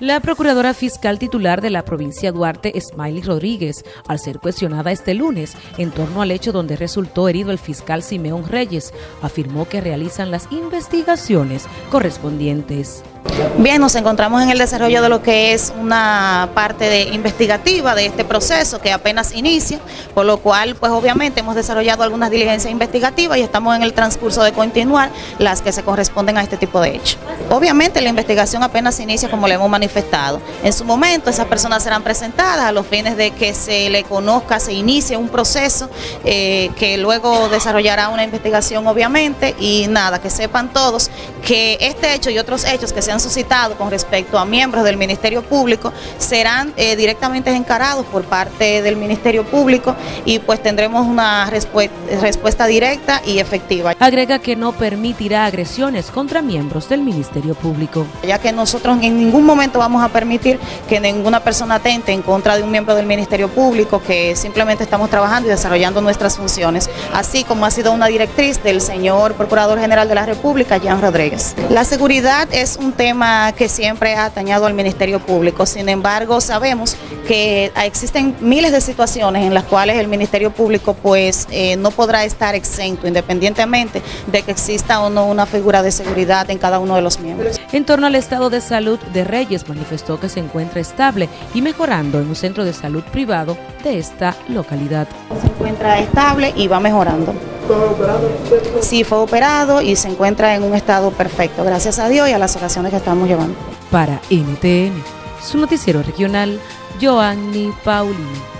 La procuradora fiscal titular de la provincia Duarte, Smiley Rodríguez, al ser cuestionada este lunes en torno al hecho donde resultó herido el fiscal Simeón Reyes, afirmó que realizan las investigaciones correspondientes. Bien, nos encontramos en el desarrollo de lo que es una parte de investigativa de este proceso que apenas inicia, por lo cual, pues obviamente hemos desarrollado algunas diligencias investigativas y estamos en el transcurso de continuar las que se corresponden a este tipo de hechos. Obviamente la investigación apenas inicia como le hemos manifestado. En su momento esas personas serán presentadas a los fines de que se le conozca, se inicie un proceso eh, que luego desarrollará una investigación obviamente y nada, que sepan todos que este hecho y otros hechos que se han suscitado con respecto a miembros del Ministerio Público serán eh, directamente encarados por parte del Ministerio Público y pues tendremos una respuesta directa y efectiva. Agrega que no permitirá agresiones contra miembros del Ministerio Público. Ya que nosotros en ningún momento vamos a permitir que ninguna persona atente en contra de un miembro del Ministerio Público, que simplemente estamos trabajando y desarrollando nuestras funciones, así como ha sido una directriz del señor Procurador General de la República, Jean Rodríguez. La seguridad es un tema que siempre ha atañado al Ministerio Público, sin embargo sabemos que existen miles de situaciones en las cuales el Ministerio Público pues eh, no podrá estar exento independientemente de que exista o no una figura de seguridad en cada uno de los miembros. En torno al estado de salud de Reyes manifestó que se encuentra estable y mejorando en un centro de salud privado de esta localidad. Se encuentra estable y va mejorando. Sí, fue operado y se encuentra en un estado perfecto, gracias a Dios y a las oraciones que estamos llevando. Para NTN, su noticiero regional, Joanny Paulino.